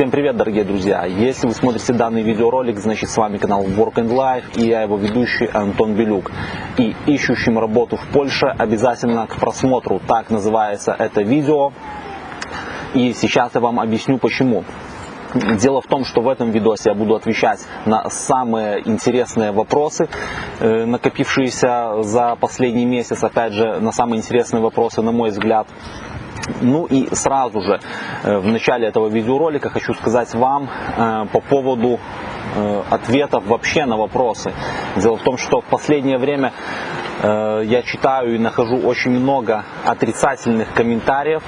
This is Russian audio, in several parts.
Всем привет, дорогие друзья! Если вы смотрите данный видеоролик, значит с вами канал Work and Life и я его ведущий Антон Белюк. И ищущим работу в Польше обязательно к просмотру. Так называется это видео. И сейчас я вам объясню почему. Дело в том, что в этом видосе я буду отвечать на самые интересные вопросы, э, накопившиеся за последний месяц, опять же, на самые интересные вопросы, на мой взгляд. Ну и сразу же э, в начале этого видеоролика хочу сказать вам э, по поводу э, ответов вообще на вопросы. Дело в том, что в последнее время я читаю и нахожу очень много отрицательных комментариев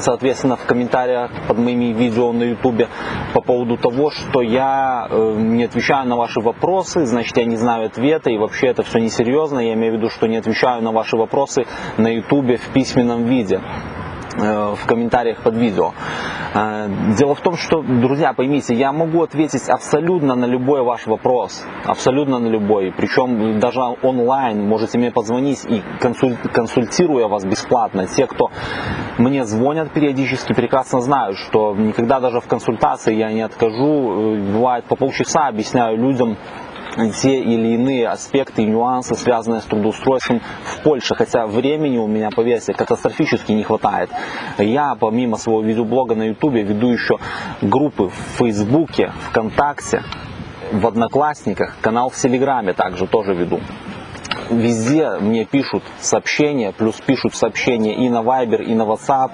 соответственно, в комментариях под моими видео на ютубе по поводу того, что я не отвечаю на ваши вопросы, значит, я не знаю ответа, и вообще это все несерьезно, я имею в виду, что не отвечаю на ваши вопросы на ютубе в письменном виде. Э, в комментариях под видео. Э, дело в том, что, друзья, поймите, я могу ответить абсолютно на любой ваш вопрос, абсолютно на любой, причем даже онлайн, можете мне позвонить и консультируя вас бесплатно. Те, кто мне звонят периодически, прекрасно знают, что никогда даже в консультации я не откажу, э, бывает по полчаса объясняю людям, те или иные аспекты и нюансы, связанные с трудоустройством в Польше. Хотя времени у меня, поверьте, катастрофически не хватает. Я, помимо своего видеоблога на ютубе, веду еще группы в Фейсбуке, ВКонтакте, в Одноклассниках, канал в Телеграме также тоже веду везде мне пишут сообщения, плюс пишут сообщения и на Viber, и на WhatsApp,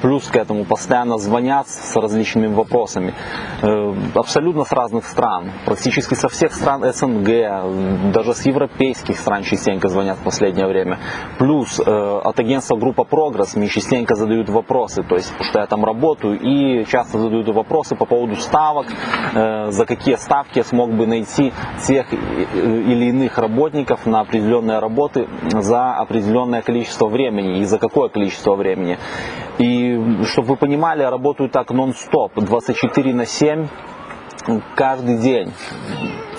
плюс к этому постоянно звонят с различными вопросами. Э, абсолютно с разных стран, практически со всех стран СНГ, даже с европейских стран частенько звонят в последнее время. Плюс э, от агентства Группа Прогресс мне частенько задают вопросы, то есть, что я там работаю, и часто задают вопросы по поводу ставок, э, за какие ставки я смог бы найти тех или иных работников на определенном определенные работы за определенное количество времени и за какое количество времени. И чтобы вы понимали, работаю так нон-стоп, 24 на 7 каждый день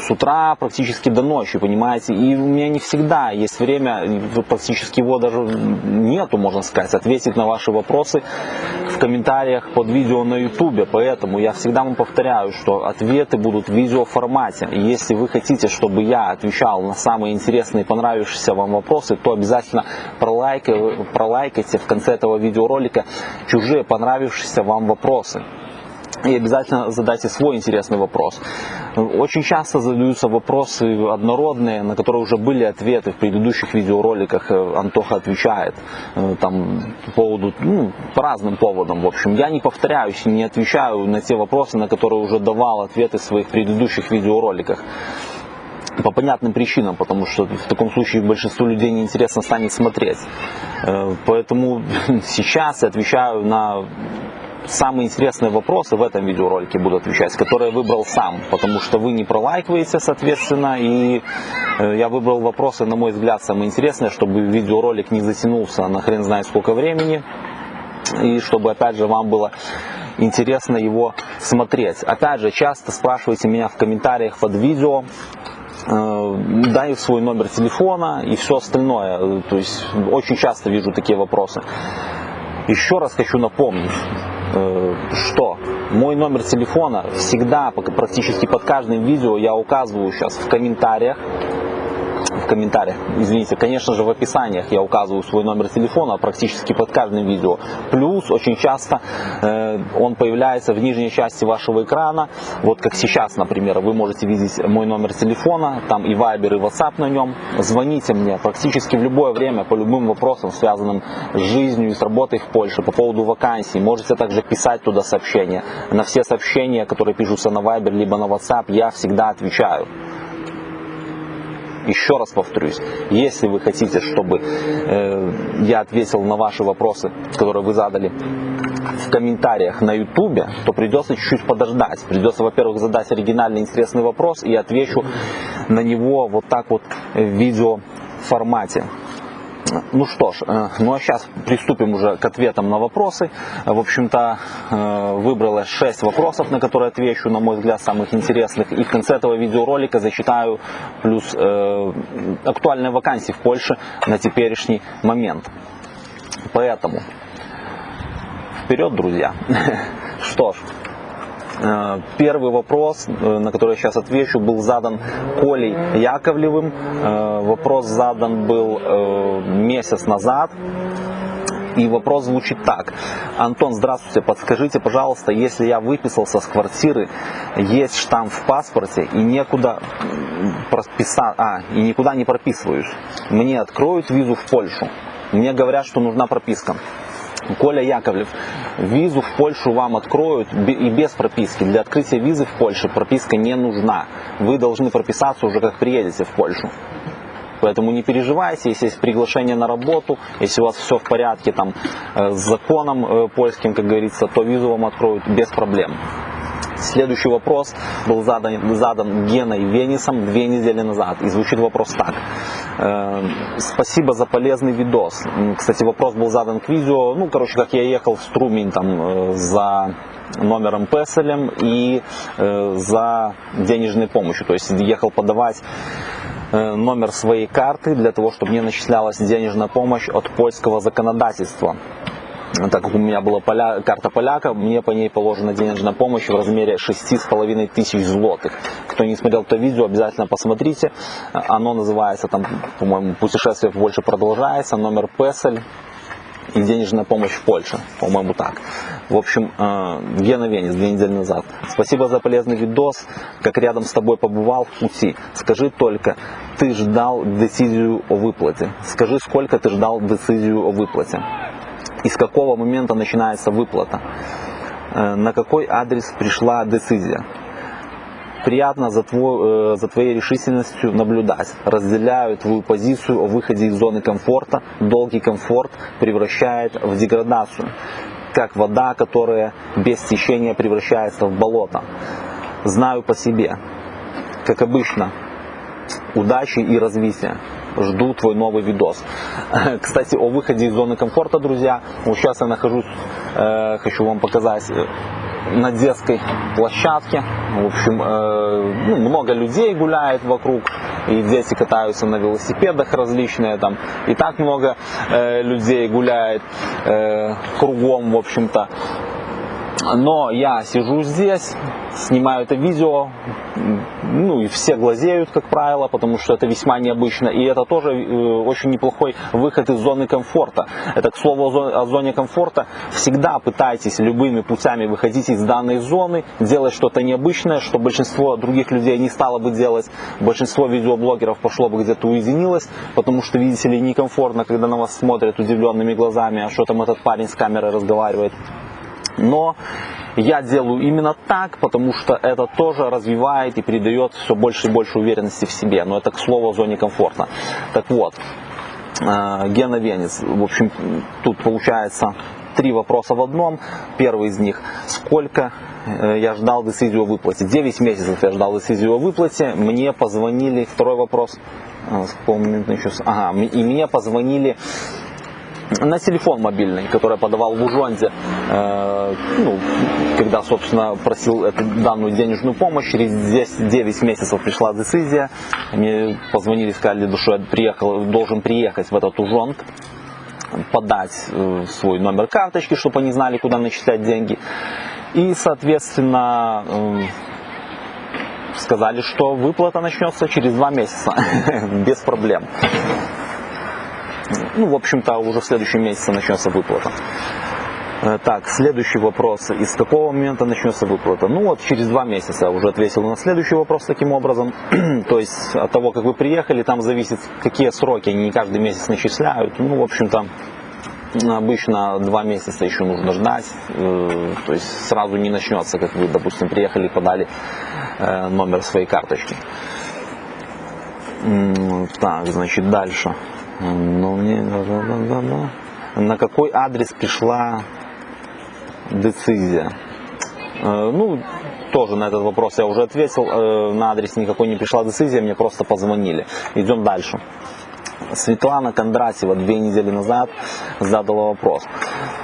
с утра практически до ночи, понимаете, и у меня не всегда есть время, практически его даже нету, можно сказать, ответить на ваши вопросы в комментариях под видео на ютубе, поэтому я всегда вам повторяю, что ответы будут в видеоформате, и если вы хотите, чтобы я отвечал на самые интересные понравившиеся вам вопросы, то обязательно пролайкайте, пролайкайте в конце этого видеоролика чужие понравившиеся вам вопросы и обязательно задайте свой интересный вопрос. Очень часто задаются вопросы однородные, на которые уже были ответы в предыдущих видеороликах. Э, Антоха отвечает э, там, по поводу, ну, по разным поводам. В общем, я не повторяюсь не отвечаю на те вопросы, на которые уже давал ответы в своих предыдущих видеороликах по понятным причинам, потому что в таком случае большинству людей неинтересно станет смотреть. Э, поэтому сейчас я отвечаю на самые интересные вопросы в этом видеоролике буду отвечать, которые я выбрал сам, потому что вы не пролайкиваете, соответственно, и э, я выбрал вопросы, на мой взгляд, самые интересные, чтобы видеоролик не затянулся на хрен знает сколько времени, и чтобы, опять же, вам было интересно его смотреть. Опять же, часто спрашивайте меня в комментариях под видео, э, дай свой номер телефона и все остальное. То есть очень часто вижу такие вопросы. Еще раз хочу напомнить, что? Мой номер телефона всегда, практически под каждым видео я указываю сейчас в комментариях в комментариях, извините, конечно же в описаниях я указываю свой номер телефона практически под каждым видео. Плюс очень часто э, он появляется в нижней части вашего экрана, вот как сейчас, например, вы можете видеть мой номер телефона, там и Viber, и WhatsApp на нем. Звоните мне практически в любое время по любым вопросам, связанным с жизнью и с работой в Польше, по поводу вакансий. Можете также писать туда сообщения. На все сообщения, которые пишутся на Viber либо на WhatsApp, я всегда отвечаю. Еще раз повторюсь, если вы хотите, чтобы э, я ответил на ваши вопросы, которые вы задали в комментариях на ютубе, то придется чуть-чуть подождать. Придется, во-первых, задать оригинальный интересный вопрос и отвечу на него вот так вот в видео формате. Ну что ж, э, ну а сейчас приступим уже к ответам на вопросы. В общем-то, э, выбрала 6 вопросов, на которые отвечу, на мой взгляд, самых интересных. И в конце этого видеоролика зачитаю плюс э, актуальные вакансии в Польше на теперешний момент. Поэтому, вперед, друзья. Что ж, Первый вопрос, э, на который я сейчас отвечу, был задан Колей Яковлевым. Э, Вопрос задан был э, месяц назад. И вопрос звучит так. Антон, здравствуйте, подскажите, пожалуйста, если я выписался с квартиры, есть штамп в паспорте и некуда прописать, а, и никуда не прописываюсь, мне откроют визу в Польшу? Мне говорят, что нужна прописка. Коля Яковлев, визу в Польшу вам откроют и без прописки. Для открытия визы в Польше прописка не нужна. Вы должны прописаться уже как приедете в Польшу. Поэтому не переживайте, если есть приглашение на работу, если у вас все в порядке там э, с законом э, польским, как говорится, то визу вам откроют без проблем. Следующий вопрос был задан, задан Геной Венисом две недели назад. И звучит вопрос так. Э, Спасибо за полезный видос. Кстати, вопрос был задан к видео. Ну, короче, как я ехал в Струмень там э, за номером Песелем и э, за денежной помощью. То есть ехал подавать номер своей карты для того, чтобы мне начислялась денежная помощь от польского законодательства. Так как у меня была поля- карта поляка, мне по ней положена денежная помощь в размере 6,5 тысяч злотых. Кто не смотрел то видео, обязательно посмотрите. Оно называется, там, по-моему, путешествие в Польшу продолжается, номер Песель и денежная помощь в Польше, по-моему так. В общем, э, Гена Венец две недели назад. Спасибо за полезный видос, как рядом с тобой побывал в пути. Скажи только, ты ждал децизию о выплате. Скажи, сколько ты ждал децизию о выплате. И с какого момента начинается выплата. Э, На какой адрес пришла децизия. Приятно за, твой, э, за твоей решительностью наблюдать. Разделяю твою позицию о выходе из зоны комфорта. Долгий комфорт превращает в деградацию. Как вода, которая без течения превращается в болото. Знаю по себе. Как обычно, удачи и развития. Жду твой новый видос. Кстати, о выходе из зоны комфорта, друзья. Вот сейчас я нахожусь, э, хочу вам показать, э, на детской площадке. В общем, э, ну, много людей гуляет вокруг, и дети катаются на велосипедах различные там. И так много э, людей гуляет э, кругом, в общем-то. Но я сижу здесь, снимаю это видео, ну и все глазеют, как правило, потому что это весьма необычно. И это тоже э, очень неплохой выход из зоны комфорта. Это, к слову, о зо- о зоне комфорта. Всегда пытайтесь любыми путями выходить из данной зоны, делать что-то необычное, что большинство других людей не стало бы делать. Большинство видеоблогеров пошло бы где-то уединилось, потому что, видите ли, некомфортно, когда на вас смотрят удивленными глазами, а что там этот парень с камерой разговаривает. Но я делаю именно так, потому что это тоже развивает и придает все больше и больше уверенности в себе. Но это, к слову, о зоне комфорта. Так вот, э, Гена Венец. В общем, тут получается три вопроса в одном. Первый из них, сколько э, я ждал децизию о выплате. 9 месяцев я ждал децизию о выплате. Мне позвонили, второй вопрос, э, с какого еще, ага, и мне позвонили на телефон мобильный, который я подавал в Ужонде, э, ну, когда, собственно, просил эту данную денежную помощь, через 10, 9 месяцев пришла децизия, мне позвонили, сказали, что я приехал, должен приехать в этот Ужонд, подать э, свой номер карточки, чтобы они знали, куда начислять деньги. И, соответственно, э, сказали, что выплата начнется через два месяца, без проблем. Ну, в общем-то, уже в следующем месяце начнется выплата. Э, Так, следующий вопрос. Из какого момента начнется выплата? Ну вот через два месяца уже ответил на следующий вопрос таким образом. То есть от того, как вы приехали, там зависит, какие сроки. Они не каждый месяц начисляют. Ну, в общем-то, обычно два месяца еще нужно ждать. Э, То есть сразу не начнется, как вы, допустим, приехали и подали э, номер своей карточки. Так, значит, дальше. Ну, мне... да-да-да-да-да. На какой адрес пришла децизия? Э, Ну, тоже на этот вопрос я уже ответил. Э, На адрес никакой не пришла децизия, мне просто позвонили. Идем дальше. Светлана Кондратьева две недели назад задала вопрос.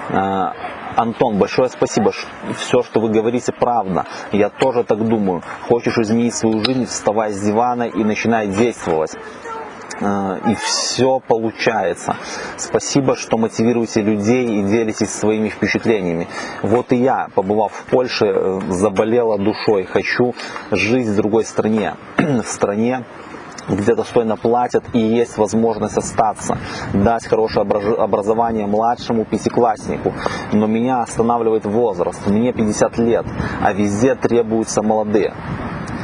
Э, Антон, большое спасибо. Все, что вы говорите, правда. Я тоже так думаю. Хочешь изменить свою жизнь, вставай с дивана и начинай действовать. Э, и все получается. Спасибо, что мотивируете людей и делитесь своими впечатлениями. Вот и я, побывав в Польше, э, заболела душой. Хочу жить в другой стране, в стране, где достойно платят и есть возможность остаться, дать хорошее образование младшему пятикласснику. Но меня останавливает возраст, мне 50 лет, а везде требуются молодые.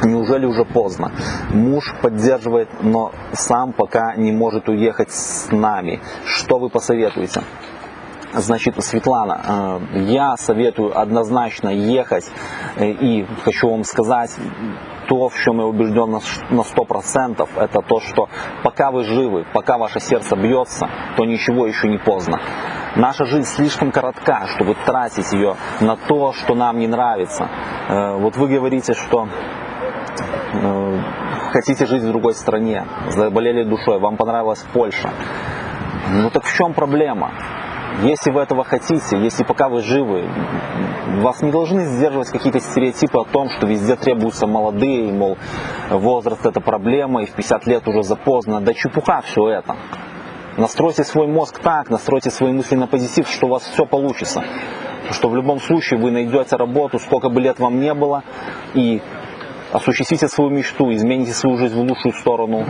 Неужели уже поздно? Муж поддерживает, но сам пока не может уехать с нами. Что вы посоветуете? Значит, Светлана, э, я советую однозначно ехать э, и хочу вам сказать, то, в чем я убежден на 100%, это то, что пока вы живы, пока ваше сердце бьется, то ничего еще не поздно. Наша жизнь слишком коротка, чтобы тратить ее на то, что нам не нравится. Э, вот вы говорите, что хотите жить в другой стране, заболели душой, вам понравилась Польша. Ну так в чем проблема? Если вы этого хотите, если пока вы живы, вас не должны сдерживать какие-то стереотипы о том, что везде требуются молодые, мол, возраст это проблема, и в 50 лет уже запоздно. Да чепуха все это. Настройте свой мозг так, настройте свои мысли на позитив, что у вас все получится. Что в любом случае вы найдете работу, сколько бы лет вам не было, и осуществите свою мечту, измените свою жизнь в лучшую сторону.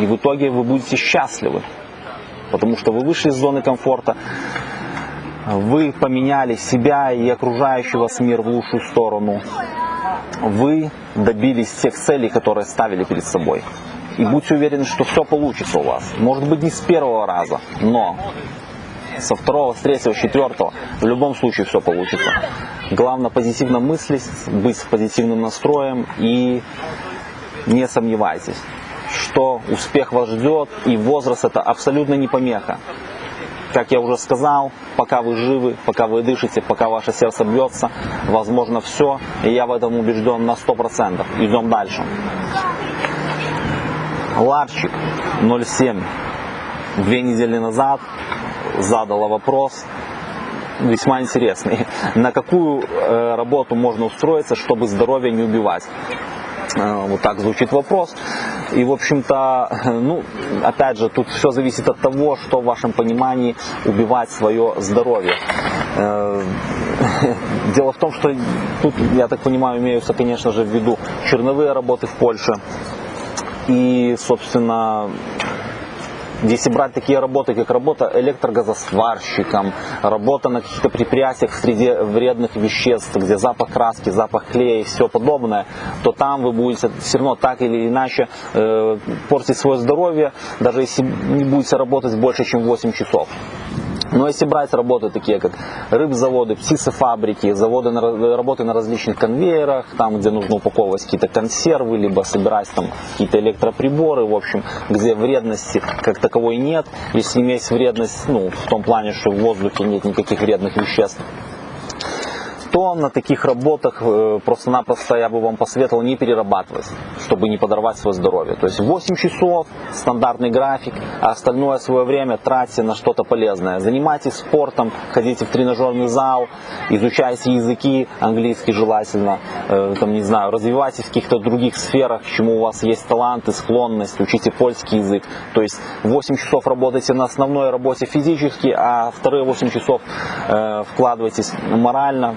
И в итоге вы будете счастливы потому что вы вышли из зоны комфорта, вы поменяли себя и окружающий вас мир в лучшую сторону, вы добились тех целей, которые ставили перед собой. И будьте уверены, что все получится у вас. Может быть не с первого раза, но со второго, с третьего, с четвертого, в любом случае все получится. Главное позитивно мыслить, быть с позитивным настроем и не сомневайтесь что успех вас ждет, и возраст это абсолютно не помеха. Как я уже сказал, пока вы живы, пока вы дышите, пока ваше сердце бьется, возможно все, и я в этом убежден на 100%. Идем дальше. Ларчик 07 две недели назад задала вопрос, весьма интересный. На какую э, работу можно устроиться, чтобы здоровье не убивать? Э, вот так звучит вопрос. И, в общем-то, ну, опять же, тут все зависит от того, что в вашем понимании убивать свое здоровье. Э, дело в том, что тут, я так понимаю, имеются, конечно же, в виду черновые работы в Польше. И, собственно, если брать такие работы, как работа электрогазосварщиком, работа на каких-то предприятиях среди вредных веществ, где запах краски, запах клея и все подобное, то там вы будете все равно так или иначе э, портить свое здоровье, даже если не будете работать больше, чем 8 часов. Но если брать работы такие, как рыбзаводы, птицефабрики, заводы на, работы на различных конвейерах, там, где нужно упаковывать какие-то консервы, либо собирать там какие-то электроприборы, в общем, где вредности как таковой нет, если есть вредность, ну, в том плане, что в воздухе нет никаких вредных веществ, то на таких работах э, просто-напросто я бы вам посоветовал не перерабатывать, чтобы не подорвать свое здоровье. То есть 8 часов, стандартный график, а остальное свое время тратьте на что-то полезное. Занимайтесь спортом, ходите в тренажерный зал, изучайте языки, английский желательно, э, там, не знаю, развивайтесь в каких-то других сферах, к чему у вас есть таланты, склонность, учите польский язык. То есть 8 часов работайте на основной работе физически, а вторые 8 часов э, вкладывайтесь морально,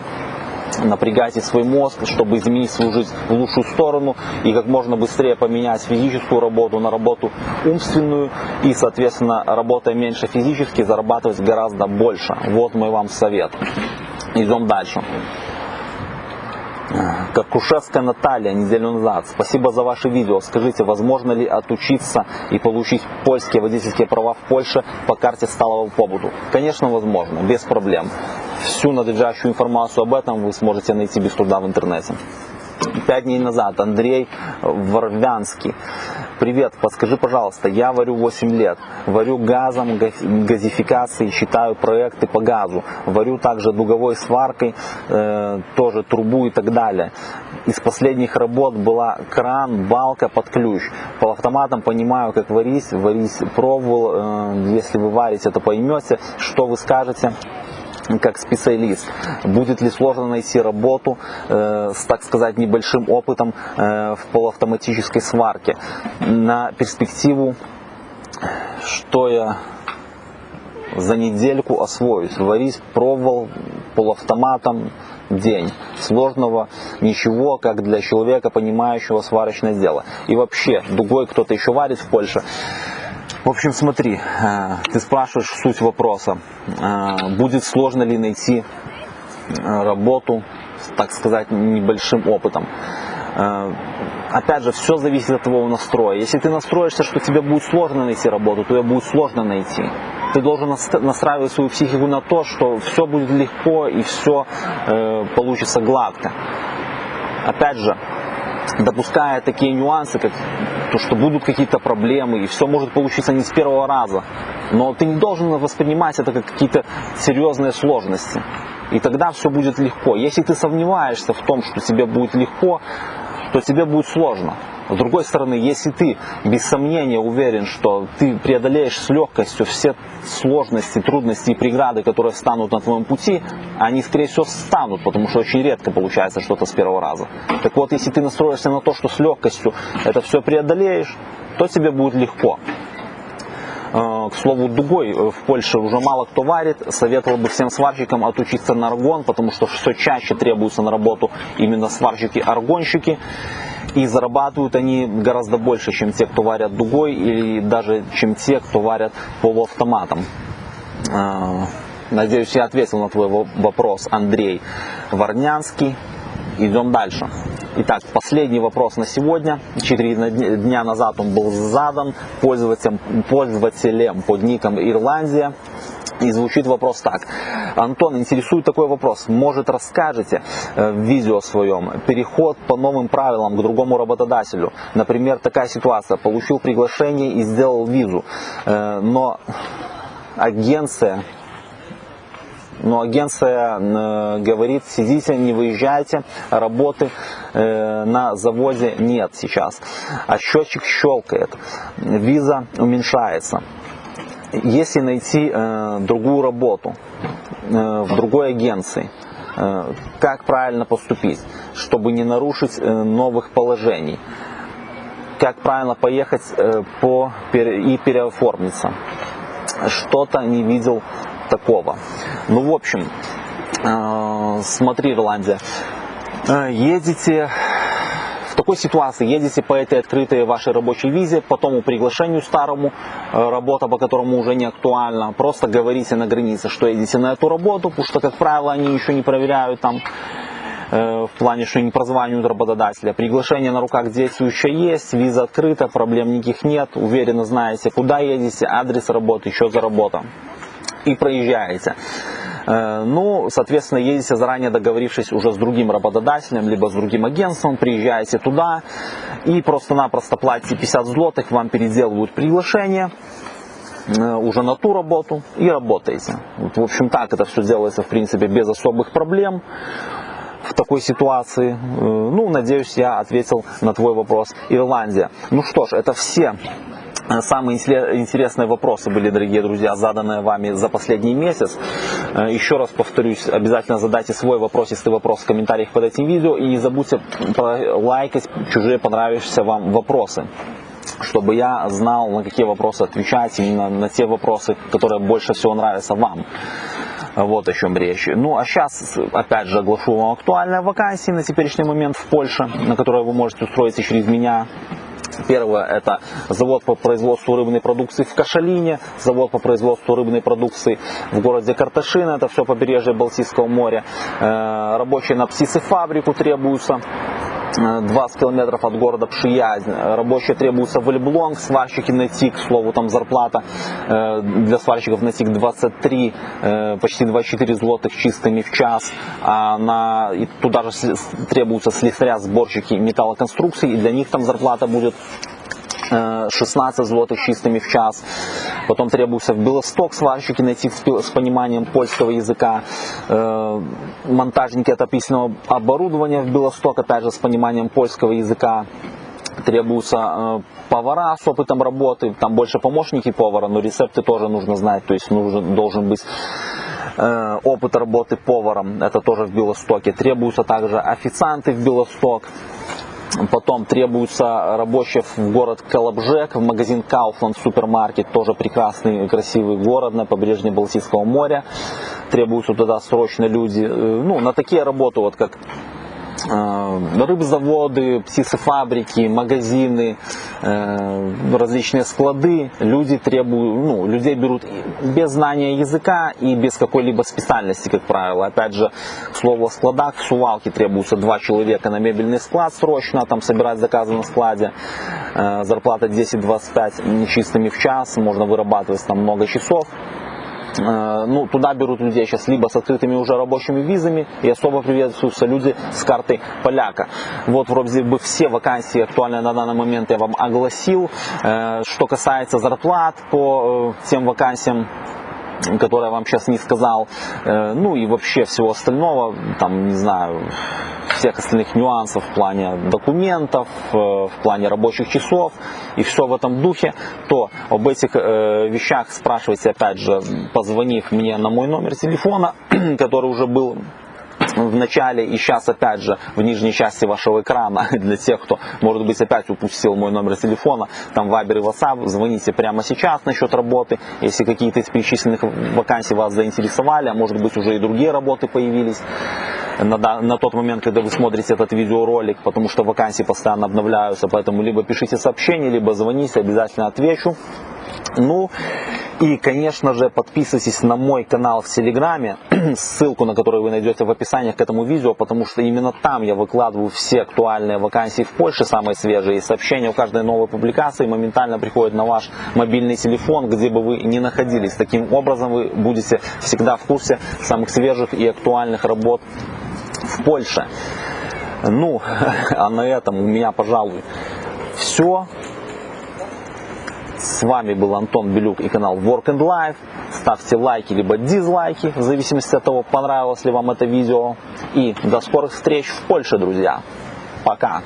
напрягайте свой мозг, чтобы изменить свою жизнь в лучшую сторону и как можно быстрее поменять физическую работу на работу умственную и, соответственно, работая меньше физически, зарабатывать гораздо больше. Вот мой вам совет. Идем дальше. Как Кушевская Наталья неделю назад. Спасибо за ваше видео. Скажите, возможно ли отучиться и получить польские водительские права в Польше по карте сталого побуду? Конечно, возможно, без проблем. Всю надлежащую информацию об этом вы сможете найти без труда в интернете. Пять дней назад Андрей Ворвянский. Привет, подскажи, пожалуйста, я варю 8 лет, варю газом, газификацией, считаю проекты по газу, варю также дуговой сваркой, э, тоже трубу и так далее. Из последних работ была кран, балка под ключ. По автоматам понимаю, как варить, варить пробовал, э, если вы варите, то поймете, что вы скажете как специалист. Будет ли сложно найти работу э, с, так сказать, небольшим опытом э, в полуавтоматической сварке. На перспективу что я за недельку освоюсь. Варить пробовал полуавтоматом день. Сложного ничего, как для человека, понимающего сварочное дело. И вообще, дугой кто-то еще варит в Польше. В общем, смотри, э, ты спрашиваешь суть вопроса. Э, будет сложно ли найти э, работу, так сказать, небольшим опытом. Опять же, все зависит от твоего настроя. Если ты настроишься, что тебе будет сложно найти работу, то ее будет сложно найти ты должен настраивать свою психику на то, что все будет легко и все получится гладко. Опять же, допуская такие нюансы, как то, что будут какие-то проблемы, и все может получиться не с первого раза. Но ты не должен воспринимать это как какие-то серьезные сложности. И тогда все будет легко. Если ты сомневаешься в том, что тебе будет легко, то тебе будет сложно. С другой стороны, если ты без сомнения уверен, что ты преодолеешь с легкостью все сложности, трудности и преграды, которые встанут на твоем пути, они, скорее всего, станут, потому что очень редко получается что-то с первого раза. Так вот, если ты настроишься на то, что с легкостью это все преодолеешь, то тебе будет легко. Э, к слову, дугой в Польше уже мало кто варит. Советовал бы всем сварщикам отучиться на аргон, потому что все чаще требуются на работу именно сварщики-аргонщики. И зарабатывают они гораздо больше, чем те, кто варят дугой, или даже чем те, кто варят полуавтоматом. А, надеюсь, я ответил на твой вопрос, Андрей Варнянский. Идем дальше. Итак, последний вопрос на сегодня. Четыре дня назад он был задан пользователем, пользователем под ником Ирландия. И звучит вопрос так. Антон, интересует такой вопрос. Может расскажете э, в видео своем переход по новым правилам к другому работодателю? Например, такая ситуация. Получил приглашение и сделал визу, э, но агенция но агенция э, говорит, сидите, не выезжайте, работы на заводе нет сейчас. А счетчик щелкает, виза уменьшается если найти э, другую работу э, в другой агенции, э, как правильно поступить, чтобы не нарушить э, новых положений, как правильно поехать э, по, и переоформиться. Что-то не видел такого. Ну, в общем, э, смотри, Ирландия, э, едете в такой ситуации едете по этой открытой вашей рабочей визе, по тому приглашению старому, э, работа по которому уже не актуальна, просто говорите на границе, что едете на эту работу, потому что, как правило, они еще не проверяют там э, в плане, что не прозванивают работодателя. Приглашение на руках действующее есть, виза открыта, проблем никаких нет, уверенно знаете, куда едете, адрес работы, еще за работа. И проезжаете. Э, ну, соответственно, едете заранее договорившись уже с другим работодателем, либо с другим агентством, приезжаете туда и просто-напросто платите 50 злотых, вам переделывают приглашение э, уже на ту работу и работаете. Вот, в общем, так это все делается, в принципе, без особых проблем в такой ситуации. Э, ну, надеюсь, я ответил на твой вопрос. Ирландия. Ну что ж, это все самые интересные вопросы были, дорогие друзья, заданные вами за последний месяц. Э, еще раз повторюсь, обязательно задайте свой вопрос, если вопрос в комментариях под этим видео. И не забудьте лайкать чужие понравившиеся вам вопросы чтобы я знал, на какие вопросы отвечать, именно на те вопросы, которые больше всего нравятся вам. Вот о чем речь. Ну, а сейчас, опять же, оглашу вам актуальные вакансии на теперешний момент в Польше, на которые вы можете устроиться через меня. Первое – это завод по производству рыбной продукции в Кашалине, завод по производству рыбной продукции в городе Карташин, это все побережье Балтийского моря. Э, рабочие на птицефабрику требуются. 20 километров от города Пшиязнь. Рабочие требуются в Эльблонг, сварщики на ТИК, к слову, там зарплата э, для сварщиков на ТИК 23, э, почти 24 злотых чистыми в час. А на, туда же требуются слесаря, сборщики металлоконструкций, и для них там зарплата будет 16 э, злотых чистыми в час. Потом требуется в Белосток сварщики найти с пониманием польского языка. Монтажники отопительного оборудования в Белосток, опять же, с пониманием польского языка. Требуются повара с опытом работы, там больше помощники повара, но рецепты тоже нужно знать, то есть нужен, должен быть опыт работы поваром, это тоже в Белостоке. Требуются также официанты в Белосток. Потом требуется рабочих в город Колобжек, в магазин Kaufland супермаркет, тоже прекрасный, красивый город на побережье Балтийского моря. Требуются туда срочно люди. Э, ну, на такие работы, вот как рыбзаводы, птицефабрики, магазины, различные склады, люди требуют, ну, людей берут без знания языка и без какой-либо специальности, как правило. Опять же, слово складах, в сувалке требуется два человека на мебельный склад срочно, там собирать заказы на складе, э, зарплата 10-25 нечистыми в час, можно вырабатывать там много часов. Э, ну, туда берут людей сейчас либо с открытыми уже рабочими визами, и особо приветствуются люди с картой поляка. Вот вроде бы все вакансии актуальные на данный момент я вам огласил. Э, что касается зарплат по э, тем вакансиям, которые я вам сейчас не сказал, ну и вообще всего остального, там, не знаю, всех остальных нюансов в плане документов, э, в плане рабочих часов и все в этом духе, то об этих э, вещах спрашивайте опять же, позвонив мне на мой номер телефона, который уже был в начале и сейчас опять же в нижней части вашего экрана. Для тех, кто может быть опять упустил мой номер телефона, там Viber и WhatsApp, звоните прямо сейчас насчет работы, если какие-то из перечисленных вакансий вас заинтересовали, а может быть уже и другие работы появились на, на тот момент, когда вы смотрите этот видеоролик, потому что вакансии постоянно обновляются, поэтому либо пишите сообщение, либо звоните, обязательно отвечу. Ну и, конечно же, подписывайтесь на мой канал в Телеграме, ссылку на который вы найдете в описании к этому видео, потому что именно там я выкладываю все актуальные вакансии в Польше, самые свежие, и сообщения у каждой новой публикации моментально приходят на ваш мобильный телефон, где бы вы ни находились. Таким образом вы будете всегда в курсе самых свежих и актуальных работ в Польше. Ну, а на этом у меня, пожалуй, все. С вами был Антон Белюк и канал Work and Life. Ставьте лайки либо дизлайки, в зависимости от того, понравилось ли вам это видео. И до скорых встреч в Польше, друзья. Пока.